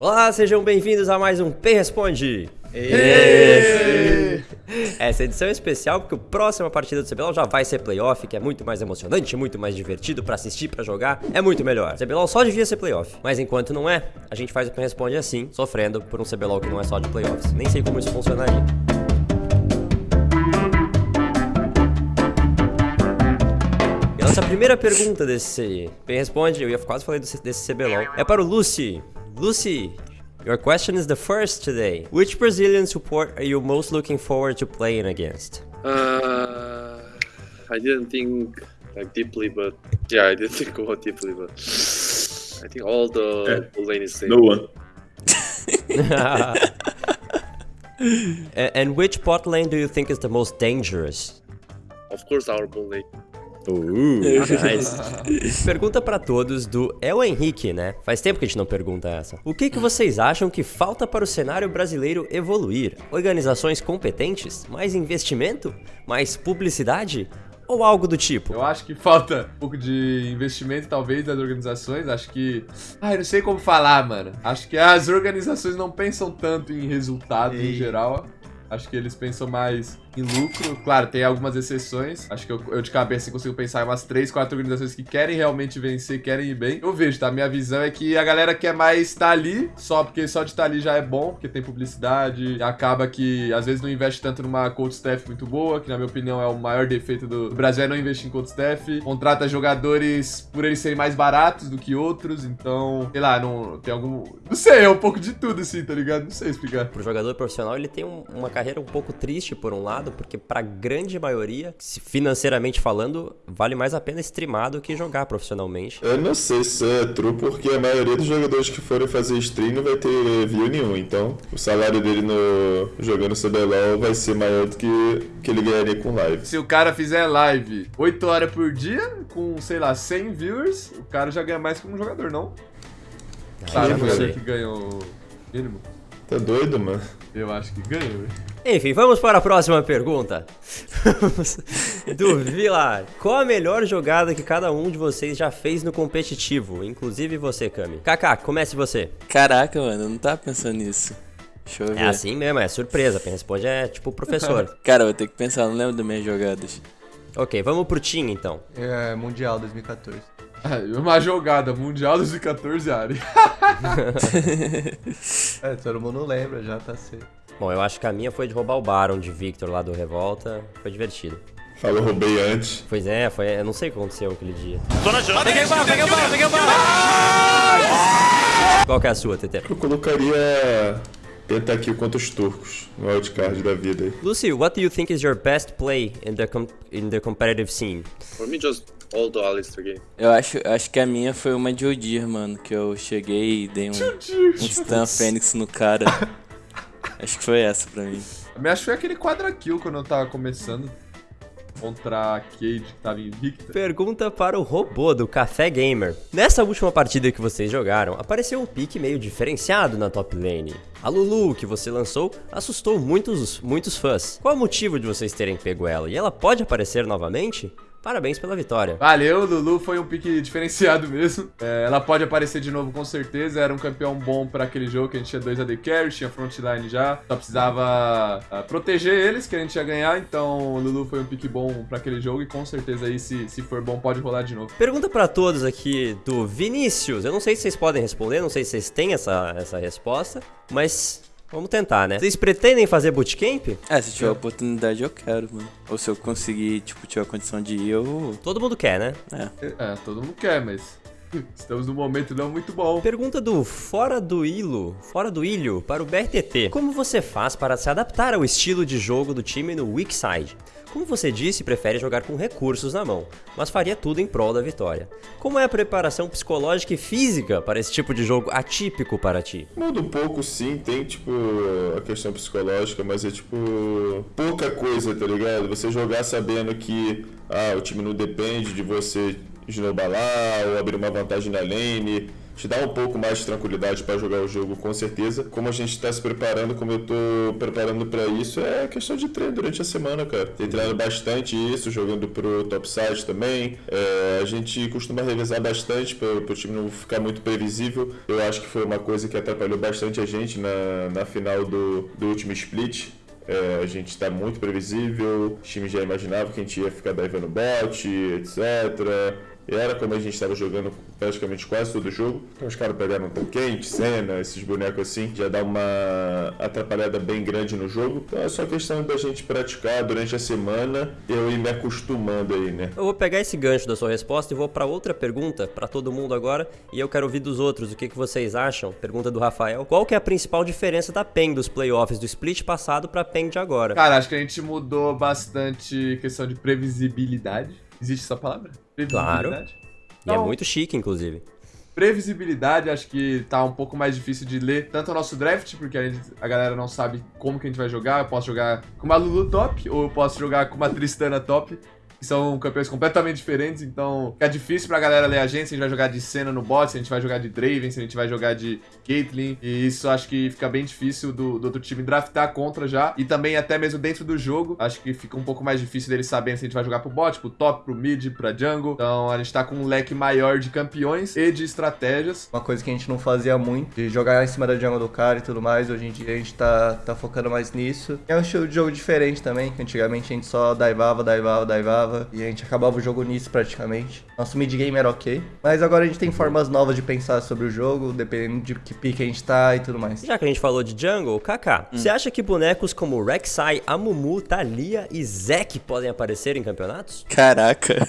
Olá, sejam bem-vindos a mais um P Responde. Essa edição é especial porque o próxima partida do CBLOL já vai ser playoff, que é muito mais emocionante, muito mais divertido pra assistir, pra jogar, é muito melhor. CBLOL só devia ser playoff, mas enquanto não é, a gente faz o P Responde assim, sofrendo por um CBLOL que não é só de playoffs. Nem sei como isso funcionaria. E a nossa primeira pergunta desse P Responde, eu ia quase falei desse, desse CBLOL, é para o Lucy. Lucy, your question is the first today. Which Brazilian support are you most looking forward to playing against? Uh, I didn't think like deeply, but yeah, I didn't think about deeply, but I think all the Yeah. lane is safe. No one. A- and which bot lane do you think is the most dangerous? Of course, our bot lane. Nice. Pergunta pra todos do É o Henrique, né? Faz tempo que a gente não pergunta essa. O que, que vocês acham que falta para o cenário brasileiro evoluir? Organizações competentes? Mais investimento? Mais publicidade? Ou algo do tipo? Eu acho que falta um pouco de investimento, talvez, das organizações. Acho que. Ai, não sei como falar, mano. Acho que as organizações não pensam tanto em resultados em geral. Acho que eles pensam mais em lucro. Claro, tem algumas exceções. Acho que eu, eu de cabeça consigo pensar em umas 3, 4 organizações que querem realmente vencer, querem ir bem. Eu vejo, tá? Minha visão é que a galera quer mais estar ali, só porque só de estar ali já é bom, porque tem publicidade. Acaba que às vezes não investe tanto numa coach staff muito boa, que na minha opinião é o maior defeito do Brasil é não investir em coach staff. Contrata jogadores por eles serem mais baratos do que outros, então, sei lá, não tem algum. Não sei, é um pouco de tudo assim, tá ligado? Não sei explicar. Pro jogador profissional, ele tem um- uma carreira um pouco triste por um lado, porque pra grande maioria, se financeiramente falando, vale mais a pena streamar do que jogar profissionalmente. Eu não sei se é true, porque a maioria dos jogadores que forem fazer stream não vai ter view nenhum. Então, o salário dele no jogando CBLOL vai ser maior do que que ele ganharia com live. Se o cara fizer live 8 horas por dia, com, sei lá, 100 viewers, o cara já ganha mais que um jogador, não? Aí Sabe eu o jogador que ganha o mínimo? Tá doido, mano? Eu acho que ganha, velho. Enfim, vamos para a próxima pergunta. Vamos- Do Vilar. Qual a melhor jogada que cada um de vocês já fez no competitivo? Inclusive você, Kami. Kaká, comece você. Caraca, mano, eu não tava pensando nisso. Deixa eu ver. É assim mesmo, é surpresa. Quem responde é tipo o professor. Cara, eu vou ter que pensar, eu não lembro das minhas jogadas. ok, vamos pro Team então. É, Mundial 2014. Ah, Uma jogada mundial 2014, Ari. É, todo mundo lembra, já tá cedo. Bom, eu acho que a minha foi de roubar o Baron de Victor lá do Revolta. Foi divertido. Falou, roubei antes. Pois é, foi. Eu não sei o que aconteceu aquele dia. Qual que é a sua, TT? Eu colocaria Pentakill contra os turcos no wildcard da vida aí. Lucy, what do you think is your best play in the, com in the competitive scene? For me, just all the Alistair game. Eu acho, acho que a minha foi uma de Odir, mano, que eu cheguei e dei um, um stun Fênix no cara. acho que foi essa pra mim. A minha acho que foi aquele quadra kill quando eu tava começando. Contra a Cade, que tava invicta. Pergunta para o robô do Café Gamer. Nessa última partida que vocês jogaram, apareceu um pique meio diferenciado na top lane. A Lulu, que você lançou, assustou muitos, muitos fãs. Qual o motivo de vocês terem pego ela? E ela pode aparecer novamente? Parabéns pela vitória. Valeu, Lulu foi um pique diferenciado mesmo. É, ela pode aparecer de novo com certeza. Era um campeão bom pra aquele jogo que a gente tinha dois AD carries, tinha frontline já. Só precisava ah, proteger eles, que a gente ia ganhar. Então, o Lulu foi um pique bom pra aquele jogo e com certeza aí, se, se for bom, pode rolar de novo. Pergunta pra todos aqui do Vinícius. Eu não sei se vocês podem responder, não sei se vocês têm essa, essa resposta, mas vamos tentar, né? Vocês pretendem fazer bootcamp? É, se tiver oportunidade eu quero, mano. Ou se eu conseguir, tipo, tiver a condição de ir, eu. Todo mundo quer, né? É. É, todo mundo quer, mas estamos num momento não muito bom. Pergunta do Fora do Ilho, Fora do Ilho, para o BRTT. Como você faz para se adaptar ao estilo de jogo do time no Weak Side? Como você disse, prefere jogar com recursos na mão, mas faria tudo em prol da vitória. Como é a preparação psicológica e física para esse tipo de jogo atípico para ti? Muda um pouco sim, tem tipo a questão psicológica, mas é tipo pouca coisa, tá ligado? Você jogar sabendo que ah, o time não depende de você snowballar ou abrir uma vantagem na lane, te dá um pouco mais de tranquilidade para jogar o jogo, com certeza. Como a gente está se preparando, como eu tô preparando para isso, é questão de treino durante a semana, cara. Tem treinado bastante isso, jogando pro topside também. É, a gente costuma revezar bastante para o time não ficar muito previsível. Eu acho que foi uma coisa que atrapalhou bastante a gente na, na final do, do último split. É, a gente está muito previsível, o time já imaginava que a gente ia ficar divando bot, etc. Era como a gente estava jogando praticamente quase todo o jogo. Então os caras pegaram tão quente, cena, esses bonecos assim, já dá uma atrapalhada bem grande no jogo. Então é só questão da gente praticar durante a semana e eu ir me acostumando aí, né? Eu vou pegar esse gancho da sua resposta e vou para outra pergunta para todo mundo agora e eu quero ouvir dos outros o que, que vocês acham. Pergunta do Rafael. Qual que é a principal diferença da PEN dos playoffs do split passado para PEN de agora? Cara, acho que a gente mudou bastante questão de previsibilidade. Existe essa palavra? Claro. Previsibilidade? E é Então, muito chique, inclusive. Previsibilidade, acho que tá um pouco mais difícil de ler. Tanto o nosso draft, porque a, gente- a galera não sabe como que a gente vai jogar. Eu posso jogar com uma Lulu top, ou eu posso jogar com uma Tristana top. Que são campeões completamente diferentes, então fica difícil pra galera ler a gente se a gente vai jogar de Senna no bot, se a gente vai jogar de Draven, se a gente vai jogar de Caitlyn. E isso acho que fica bem difícil do, do outro time draftar contra já. E também até mesmo dentro do jogo, acho que fica um pouco mais difícil deles saberem se a gente vai jogar pro bot, pro top, pro mid, pra jungle. Então a gente tá com um leque maior de campeões e de estratégias. Uma coisa que a gente não fazia muito, de jogar em cima da jungle do cara e tudo mais, hoje em dia a gente tá, tá focando mais nisso. É um estilo de jogo diferente também, que antigamente a gente só divava, divava, divava, e a gente acabava o jogo nisso praticamente. Nosso mid game era ok, mas agora a gente tem formas novas de pensar sobre o jogo, dependendo de que pique a gente tá e tudo mais. Já que a gente falou de jungle, Kaká, você acha que bonecos como Rek'Sai, Amumu, Thalia e Zek podem aparecer em campeonatos? Caraca.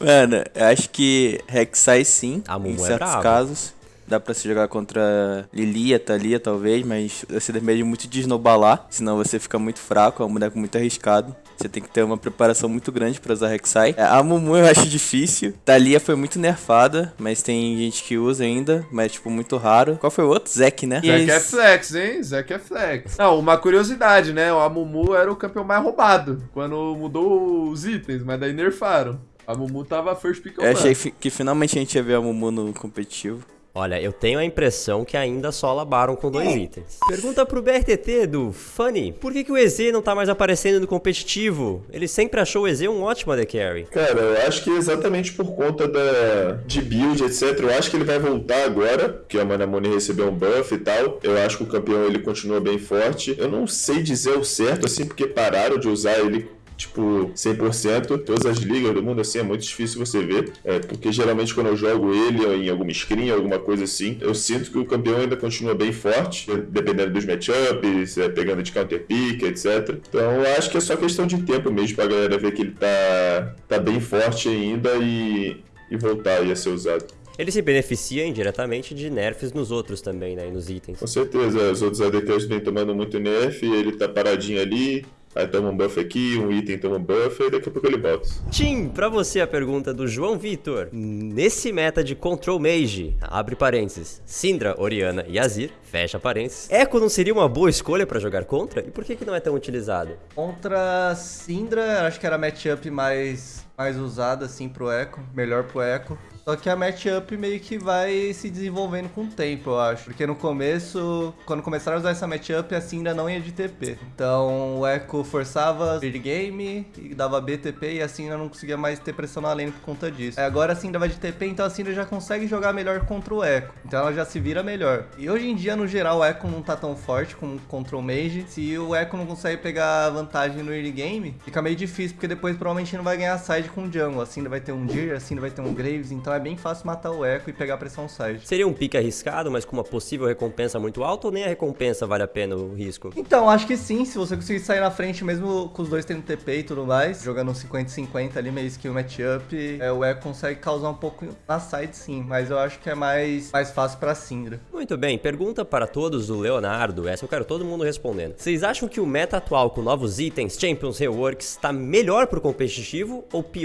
Mano, eu acho que Rek'Sai sim, A Mumu em é certos brava. casos. Dá pra se jogar contra Lilia, Thalia, talvez, mas você depende muito de snowballar, senão você fica muito fraco, é um boneco muito arriscado. Você tem que ter uma preparação muito grande pra usar Rek'Sai. É, A Mumu eu acho difícil. Thalia foi muito nerfada, mas tem gente que usa ainda, mas tipo muito raro. Qual foi o outro? Zek, né? Zek E- é flex, hein? Zek é flex. Não, uma curiosidade, né? O Amumu era o campeão mais roubado quando mudou os itens, mas daí nerfaram. A Mumu tava first pick Eu achei que finalmente a gente ia ver a Mumu no competitivo. Olha, eu tenho a impressão que ainda só labaram com dois itens. Pergunta pro BRTT do Funny: por que, que o EZ não tá mais aparecendo no competitivo? Ele sempre achou o EZ um ótimo AD Carry. Cara, eu acho que é exatamente por conta da, de build, etc. Eu acho que ele vai voltar agora, porque a Manamune recebeu um buff e tal. Eu acho que o campeão ele continua bem forte. Eu não sei dizer o certo, assim, porque pararam de usar ele. Tipo, 100%, todas as ligas do mundo, assim, é muito difícil você ver. É, porque geralmente quando eu jogo ele em alguma screen, alguma coisa assim, eu sinto que o campeão ainda continua bem forte, dependendo dos matchups, é, pegando de counter pick, etc. Então eu acho que é só questão de tempo mesmo pra galera ver que ele tá, tá bem forte ainda e, e voltar aí a ser usado. Ele se beneficia indiretamente de nerfs nos outros também, né? E nos itens. Com certeza, os outros ADCs vêm tomando muito nerf, ele tá paradinho ali, aí toma um buff aqui, um item toma um buff, e daqui a pouco ele volta. Tim, pra você a pergunta do João Vitor. Nesse meta de Control Mage, abre parênteses, Syndra, Oriana e Azir, fecha parênteses, Echo não seria uma boa escolha pra jogar contra? E por que, que não é tão utilizado? Contra Syndra, acho que era a matchup mais, mais usada, assim, pro Echo, melhor pro Echo. Só que a matchup meio que vai se desenvolvendo com o tempo, eu acho. Porque no começo, quando começaram a usar essa matchup, a Syndra não ia de TP. Então o Echo forçava early game e dava BTP e a Syndra não conseguia mais ter pressão na lane por conta disso. Aí agora a Syndra vai de TP, então a Syndra já consegue jogar melhor contra o Echo. Então ela já se vira melhor. E hoje em dia, no geral, o Echo não tá tão forte como contra o Mage. Se o Echo não consegue pegar vantagem no early game, fica meio difícil, porque depois provavelmente não vai ganhar side com o jungle. Assim vai ter um Deer, assim vai ter um Graves, então é bem fácil matar o Echo e pegar a pressão side. Seria um pique arriscado, mas com uma possível recompensa muito alta ou nem a recompensa vale a pena o risco? Então, acho que sim, se você conseguir sair na frente, mesmo com os dois tendo TP e tudo mais, jogando um 50-50 ali, meio skill matchup, é, o Echo consegue causar um pouco na side sim, mas eu acho que é mais, mais fácil pra Syndra. Muito bem, pergunta para todos do Leonardo, essa eu quero todo mundo respondendo. Vocês acham que o meta atual com novos itens, Champions Reworks, tá melhor pro competitivo ou pior?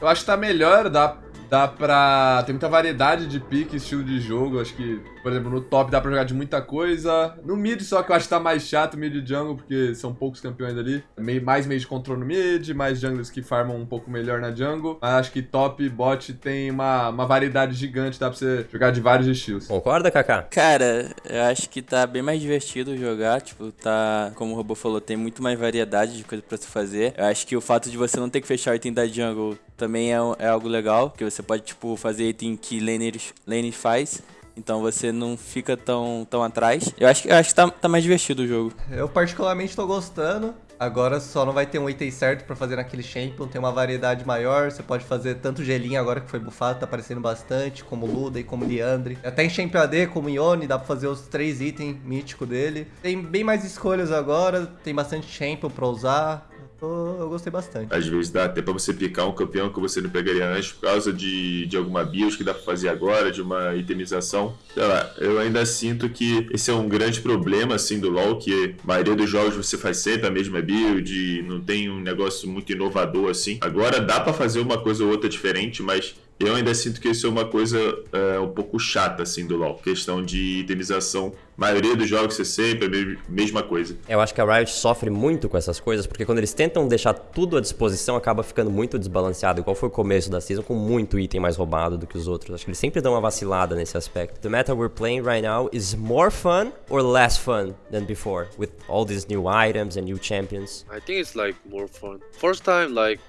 Eu acho que tá melhor, dá, dá pra. Tem muita variedade de pique, estilo de jogo. Acho que, Por exemplo, no top dá pra jogar de muita coisa. No mid, só que eu acho que tá mais chato mid e jungle, porque são poucos campeões ali. Meio, mais meio de controle no mid, mais junglers que farmam um pouco melhor na jungle. Mas acho que top e bot tem uma, uma variedade gigante, dá pra você jogar de vários estilos. Concorda, Kaká? Cara, eu acho que tá bem mais divertido jogar, tipo, tá, como o Robô falou, tem muito mais variedade de coisa pra se fazer. Eu acho que o fato de você não ter que fechar o item da jungle também é, é algo legal, que você pode, tipo, fazer item que laner, laner faz. Então você não fica tão, tão atrás. Eu acho, eu acho que tá, tá mais divertido o jogo. Eu particularmente tô gostando. Agora só não vai ter um item certo pra fazer naquele champion, tem uma variedade maior, você pode fazer tanto gelinho agora que foi bufado, tá aparecendo bastante, como Luda e como Liandre. Até em champion AD, como Ione, dá pra fazer os três itens míticos dele. Tem bem mais escolhas agora, tem bastante champion pra usar. Eu, gostei bastante. Às vezes dá até pra você picar um campeão que você não pegaria antes por causa de, de alguma build que dá pra fazer agora, de uma itemização. Sei lá, eu ainda sinto que esse é um grande problema, assim, do LoL, que a maioria dos jogos você faz sempre a mesma build, não tem um negócio muito inovador, assim. Agora dá pra fazer uma coisa ou outra diferente, mas eu ainda sinto que isso é uma coisa é, um pouco chata, assim, do LoL. Questão de itemização. A maioria dos jogos é sempre a mesma coisa. Eu acho que a Riot sofre muito com essas coisas, porque quando eles tentam deixar tudo à disposição, acaba ficando muito desbalanceado, igual foi o começo da season, com muito item mais roubado do que os outros. Acho que eles sempre dão uma vacilada nesse aspecto. The meta we're playing right now is more fun or less fun than before, with all these new items and new champions. I think it's like more fun. First time, like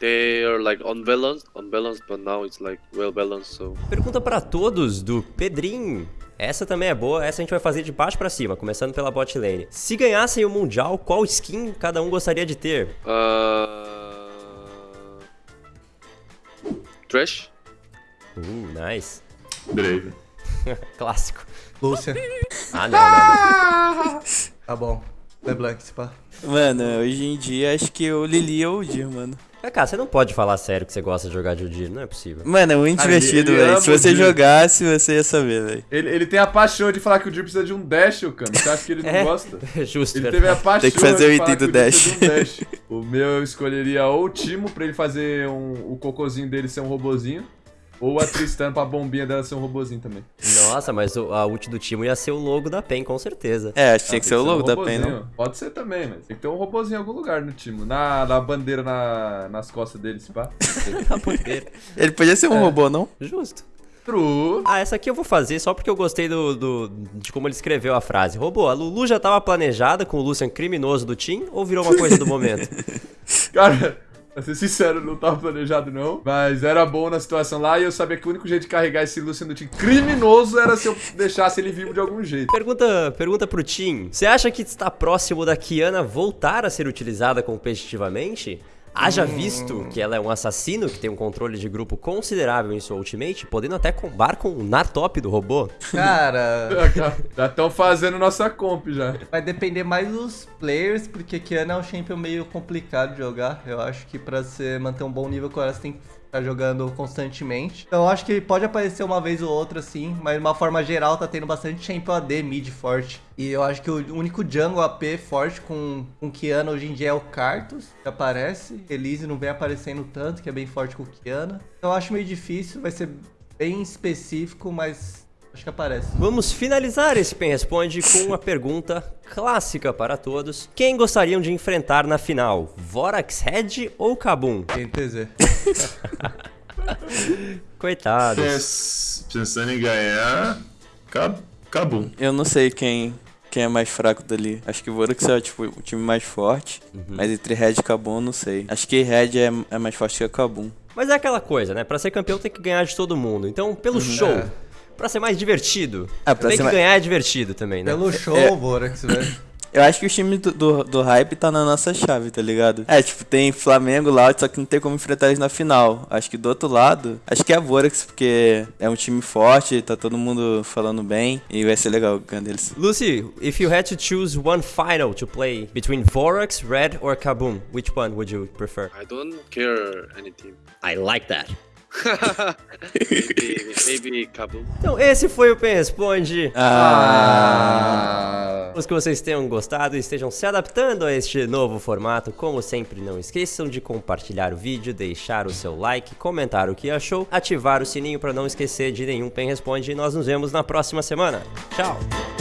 they are like unbalanced, unbalanced, but now it's like well balanced. So Pergunta pra todos do Pedrinho. Essa também é boa, essa a gente vai fazer de baixo pra cima, começando pela bot lane. Se ganhassem o Mundial, qual skin cada um gostaria de ter? uh, trash. Uh, nice. Breve. Clássico. Lúcia, Ah, não, não. tá bom. LeBlanc, se pá. Mano, hoje em dia acho que o Lili ou o Dir, mano. Kaká, você não pode falar sério que você gosta de jogar de Udyr, não é possível. Mano, é muito Cara, divertido, velho. Se o você jogasse, você ia saber, velho. Ele, ele tem a paixão de falar que o Dir precisa de um dash, cara. Você acha que ele não É. gosta? Justo, Ele verdade. teve a paixão Tem que fazer o item do de um dash. O meu eu escolheria ou o Timo pra ele fazer um, o cocôzinho dele ser um robozinho. Ou a Tristan pra bombinha dela ser um robozinho também. Nossa, mas o- a ult do Timo ia ser o logo da PEN, com certeza. É, acho que tinha Ah, que ser o um logo da PEN, não? Pode ser também, mas tem que ter um robozinho em algum lugar no Timo. Na, na bandeira na- nas costas dele, se pá. Tá poder. Ele podia ser um É. robô, não? Justo. True. Ah, essa aqui eu vou fazer só porque eu gostei do, do- de como ele escreveu a frase. Robô, a Lulu já tava planejada com o Lucian criminoso do Team ou virou uma coisa do momento? Cara, pra ser sincero, não tava planejado não. Mas era bom na situação lá e eu sabia que o único jeito de carregar esse Lucian do time criminoso era se eu deixasse ele vivo de algum jeito. Pergunta, pergunta pro Team. Você acha que está próximo da Kiana voltar a ser utilizada competitivamente? Haja visto que ela é um assassino que tem um controle de grupo considerável em sua ultimate, podendo até combar com o nar top do robô. Cara, Já estão fazendo nossa comp já. vai depender mais dos players, porque Kiana é um champion meio complicado de jogar. Eu acho que pra você manter um bom nível com ela, você tem que ficar jogando constantemente. Então eu acho que pode aparecer uma vez ou outra, sim, mas de uma forma geral tá tendo bastante champion AD mid forte. E eu acho que o único jungle AP forte com, com Kiana hoje em dia é o Karthus, que aparece. Elise não vem aparecendo tanto, que é bem forte com Kiana. Então eu acho meio difícil, vai ser bem específico, mas acho que aparece. Vamos finalizar esse Pen Responde com uma pergunta clássica para todos. Quem gostariam de enfrentar na final? Vorax Red ou Kabum? NTZ. Coitados. Pens- Pensando em ganhar, Cabum. Eu não sei quem, quem é mais fraco dali. Acho que o Vorax é tipo, o time mais forte. Mas entre Red e Kabum, eu não sei. Acho que Red é, é mais forte que a Kabum. Mas é aquela coisa, né? Pra ser campeão tem que ganhar de todo mundo. Então, pelo show, É. pra ser mais divertido, Ah, pra tem ser que mais- ganhar é divertido também, né? Pelo show, É. Vorax, velho. Eu acho que o time do, do, do hype tá na nossa chave, tá ligado? É, tipo, tem Flamengo lá, só que não tem como enfrentar eles na final. Acho que do outro lado, acho que é a Vorax, porque é um time forte, tá todo mundo falando bem. E vai ser legal ganhar deles. Lucy, if you had to choose one final to play between Vorax, Red or Kabum, which one would you prefer? I don't care any team. I like that. Maybe, maybe Kabul. Então, esse foi o Pen Responde. Ah. Esperamos que vocês tenham gostado e estejam se adaptando a este novo formato. Como sempre, não esqueçam de compartilhar o vídeo, deixar o seu like, comentar o que achou, ativar o sininho para não esquecer de nenhum Pen Responde e nós nos vemos na próxima semana. Tchau!